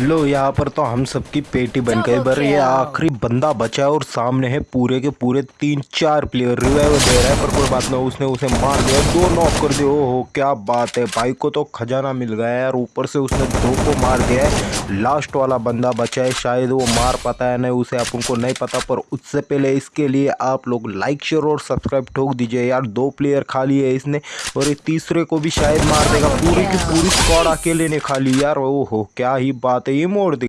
लो यहाँ पर तो हम सबकी पेटी बन गई बर ये आखिरी बंदा बचा है और सामने है पूरे के पूरे तीन चार प्लेयर रिवाइव दे रहा है पर कोई बात नहीं उसने उसे मार दिया। दो नॉक कर दिया। ओहो क्या बात है भाई को तो खजाना मिल गया है यार ऊपर से उसने दो को मार दिया है। लास्ट वाला बंदा बचा है शायद वो मार पाता है नहीं उसे आप उनको नहीं पता पर उससे पहले इसके लिए आप लोग लाइक शेयर और सब्सक्राइब ठोक दीजिए यार। दो प्लेयर खाली है इसने और ये तीसरे को भी शायद मार देगा। पूरी की पूरी स्क्वाड अकेले ने खा ली यार ओहो क्या ही बात है ये मोड़ दी